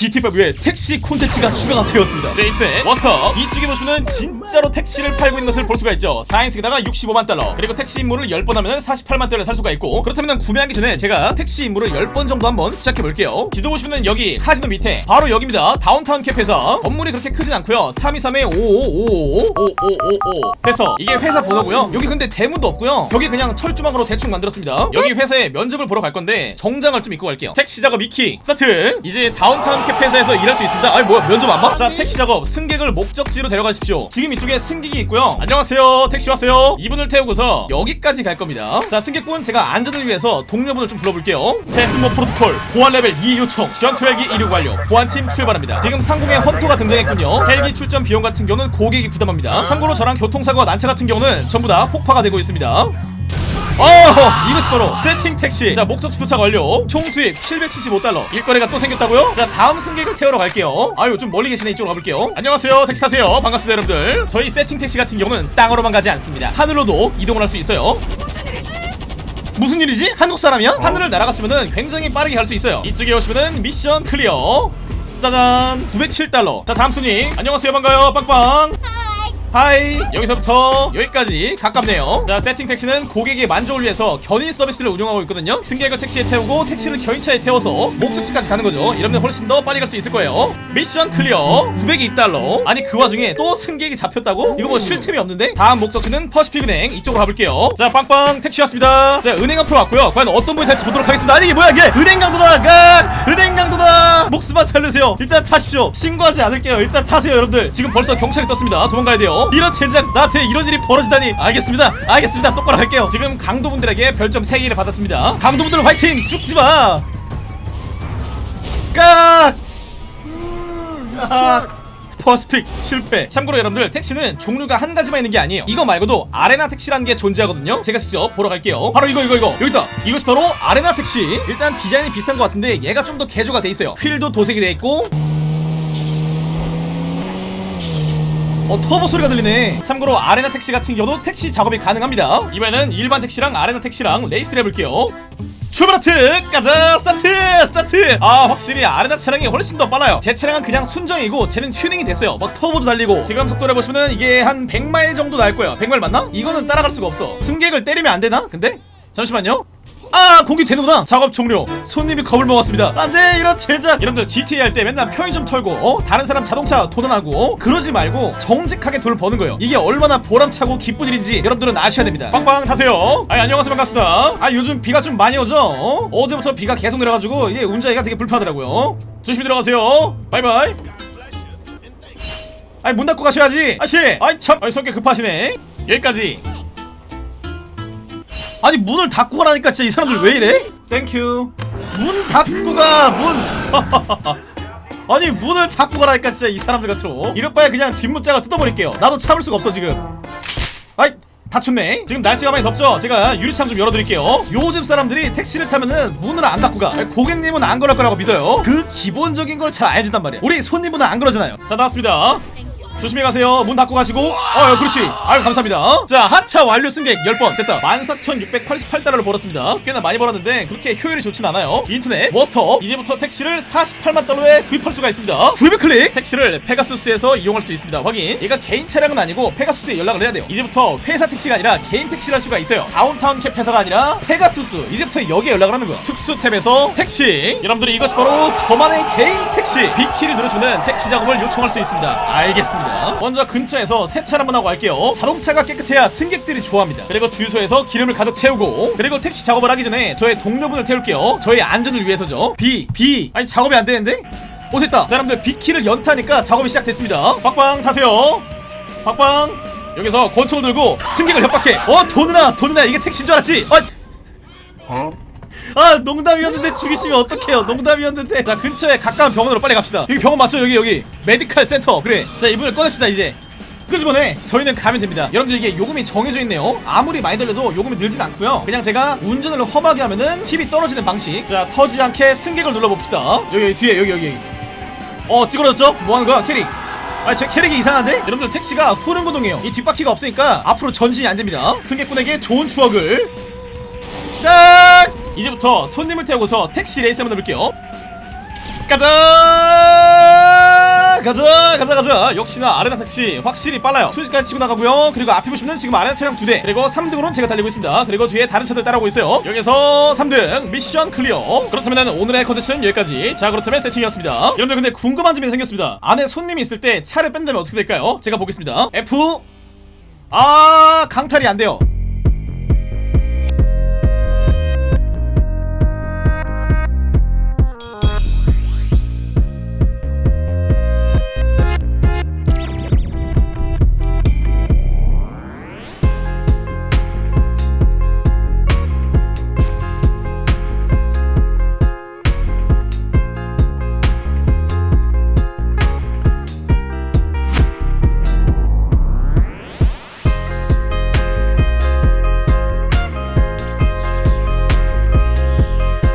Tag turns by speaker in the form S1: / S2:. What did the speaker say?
S1: GTA5 에 택시 콘텐츠가 추가가 되었습니다. 자 인터넷 워스톡. 이쪽에 보시면은 진짜로 택시를 팔고 있는 것을 볼 수가 있죠. 4인승에다가 65만 달러. 그리고 택시 임무를 10번 하면 48만 달러 살 수가 있고 그렇다면 구매하기 전에 제가 택시 임무를 10번 정도 한번 시작해 볼게요. 지도 보시면은 여기 카지노 밑에 바로 여기입니다. 다운타운 캡에서 건물이 그렇게 크진 않고요. 323에 55555555 해서 이게 회사 번호고요. 여기 근데 대문도 없고요. 여기 그냥 철조망으로 대충 만들었습니다. 여기 회사에 면접을 보러 갈 건데 정장을 좀 입고 갈게요. 택시 작업 E키 스타트! 이제 다운타운 캡에서 일할 수 있습니다. 아니 뭐야? 면접 안 봐? 자 택시 작업 승객을 목적지로 데려가십시오. 지금 이쪽에 승객이 있고요. 안녕하세요. 택시 왔어요. 이분을 태우고서 여기까지 갈 겁니다. 자 승객분 제가 안전을 위해서 동료분을 좀 불러볼게요. 세스모 프로토콜 보안 레벨 2 요청 전투 헬기 이륙 완료 보안팀 출발합니다. 지금 상공에 헌터가 등장했군요. 헬기 출전 비용 같은 경우는 고객이 부담합니다. 참고로 저랑 교통사고와 난차 같은 경우는 전부 다 폭파가 되고 있습니다 어 이것이 바로 세팅 택시. 자 목적지 도착 완료. 총 수입 775달러. 일거리가 또 생겼다고요? 자 다음 승객을 태우러 갈게요. 아유 좀 멀리 계시네. 이쪽으로 가볼게요. 안녕하세요. 택시 타세요. 반갑습니다 여러분들. 저희 세팅 택시 같은 경우는 땅으로만 가지 않습니다. 하늘로도 이동을 할 수 있어요. 무슨 일이지? 한국 사람이야? 하늘을 날아갔으면 굉장히 빠르게 갈 수 있어요. 이쪽에 오시면은 mission clear. 짜잔. 907달러. 자 다음 순위 안녕하세요. 반가요. 빵빵 hi. 여기서부터 여기까지 가깝네요. 자 세팅 택시는 고객의 만족을 위해서 견인 서비스를 운영하고 있거든요. 승객을 택시에 태우고 택시를 견인차에 태워서 목적지까지 가는 거죠. 이러면 훨씬 더 빨리 갈 수 있을 거예요. mission clear. 902달러. 아니 그 와중에 또 승객이 잡혔다고? 이거 뭐 쉴 틈이 없는데? 다음 목적지는 퍼시픽은행 이쪽으로 가볼게요. 자 빵빵 택시 왔습니다. 자 은행 앞으로 왔고요. 과연 어떤 분이 탈지 보도록 하겠습니다. 아니 이게 뭐야 이게? 은행 강도다 각 은행 강도다! 목숨만 살려주세요. 일단 타십시오. 신고하지 않을게요. 일단 타세요 여러분들. 지금 벌써 경찰이 떴습니다. 도망가야 돼요 이런 젠장 나한테 이런 일이 벌어지다니. 알겠습니다. 알겠습니다. 똑바로 할게요. 지금 강도분들에게 별점 3개를 받았습니다. 강도분들 화이팅! 죽지마! 깍! 아, 퍼스픽 실패. 참고로 여러분들 택시는 종류가 한 가지만 있는 게 아니에요. 이거 말고도 아레나 택시라는 게 존재하거든요. 제가 직접 보러 갈게요. 바로 이거 이거 이거. 여기 있다. 이것이 바로 아레나 택시. 일단 디자인이 비슷한 것 같은데 얘가 좀 더 개조가 돼 있어요. 휠도 도색이 돼 있고 어 터보 소리가 들리네. 참고로 아레나 택시 같은 경우도 택시 작업이 가능합니다. 이번에는 일반 택시랑 아레나 택시랑 레이스를 해볼게요. 출발하자! 가자! 스타트! 스타트! 아 확실히 아레나 차량이 훨씬 더 빨라요. 제 차량은 그냥 순정이고 쟤는 튜닝이 됐어요. 막 터보도 달리고. 지금 속도를 보시면 이게 한 100마일 정도 날 거예요. 100마일 맞나? 이거는 따라갈 수가 없어. 승객을 때리면 안 되나? 근데? 잠시만요 아 공격 되는구나. 작업 종료. 손님이 겁을 먹었습니다. 안돼 이런 젠장. 여러분들 GTA 할 때 맨날 편의점 털고 어? 다른 사람 자동차 도난하고 어? 그러지 말고 정직하게 돈을 버는 거예요. 이게 얼마나 보람차고 기쁜 일인지 여러분들은 아셔야 됩니다. 빵빵 타세요. 아 안녕하세요. 반갑습니다. 아 요즘 비가 좀 많이 오죠? 어? 어제부터 비가 계속 내려가지고 이게 운전하기가 되게 불편하더라고요. 어? 조심히 들어가세요. bye bye. 아니 문 닫고 가셔야지. 아씨! 아이 참! 아이 성격 급하시네. 여기까지 아니 문을 닫고 가라니까 진짜 이 사람들 왜 이래? thank you 문 닫고 가문. 아니 문을 닫고 가라니까 진짜 이 사람들 같죠 이럴 바에 그냥 뒷문짝 뜯어버릴게요. 나도 참을 수가 없어 지금. 아이 다쳤네. 지금 날씨가 많이 덥죠? 제가 유리창 좀 열어드릴게요. 요즘 사람들이 택시를 타면은 문을 안 닫고 가 고객님은 안 그럴 거라고 믿어요. 그 기본적인 걸 잘 안 해준단 말이야. 우리 손님은 안 그러잖아요. 자 나왔습니다 조심히 가세요. 문 닫고 가시고. 어 그렇지. 아유 감사합니다. 자 하차 완료 승객 10번 됐다. 14,688달러를 벌었습니다. 꽤나 많이 벌었는데 그렇게 효율이 좋진 않아요. 인터넷 워스톡 이제부터 택시를 48만 달러에 구입할 수가 있습니다. 구입 클릭! 택시를 페가수스에서 이용할 수 있습니다. 확인. 얘가 개인 차량은 아니고 페가수스에 연락을 해야 돼요. 이제부터 회사 택시가 아니라 개인 택시를 할 수가 있어요. 다운타운 캡 회사가 아니라 페가수스. 이제부터 여기에 연락을 하는 거야 특수 탭에서 택시. 여러분들이 이것이 바로 저만의 개인 택시. B키를 누르시면 택시 작업을 요청할 수 있습니다. 알겠습니다 먼저 근처에서 세차를 한번 하고 갈게요. 자동차가 깨끗해야 승객들이 좋아합니다. 그리고 주유소에서 기름을 가득 채우고 그리고 택시 작업을 하기 전에 저의 동료분을 태울게요. 저의 안전을 위해서죠. B B. 아니 작업이 안 되는데? 오 됐다. 자, 여러분들 B키를 연타니까 작업이 시작됐습니다. 빵빵 타세요. 빵빵 여기서 권총을 들고 승객을 협박해. 어 도누나 도누나 이게 택시인 줄 알았지? 어? 아 농담이었는데 죽이시면 어떡해요? 농담이었는데. 자 근처에 가까운 병원으로 빨리 갑시다. 여기 병원 맞죠? 여기 여기. 메디칼 센터. 그래. 자 이분을 꺼냅시다 이제. 끄집어내. 저희는 가면 됩니다. 여러분들 이게 요금이 정해져 있네요. 아무리 많이 들려도 요금이 늘진 않고요. 그냥 제가 운전을 험하게 하면은 팁이 떨어지는 방식. 자 터지지 않게 승객을 눌러봅시다. 여기, 여기 뒤에 여기 여기. 어 찌그러졌죠? 뭐하는 거야? 캐릭. 아, 제 캐릭이 이상한데? 여러분들 택시가 후륜구동이에요. 이 뒷바퀴가 없으니까 앞으로 전진이 안됩니다. 승객분에게 좋은 추억을 딱! 이제부터 손님을 태우고서 택시 레이스 한번 해볼게요. 가자! 가자! 가자! 가자! 역시나 아레나 택시 확실히 빨라요. 순식간에 치고 나가고요. 그리고 앞에 보시면 지금 아레나 차량 두 대 그리고 3등으로는 제가 달리고 있습니다. 그리고 뒤에 다른 차들 따라오고 있어요. 여기서 3등 mission clear. 그렇다면 오늘의 컨텐츠는 여기까지. 자 그렇다면 세팅이었습니다. 여러분들 근데 궁금한 점이 생겼습니다. 안에 손님이 있을 때 차를 뺀다면 어떻게 될까요? 제가 보겠습니다. F. 아 강탈이 안 돼요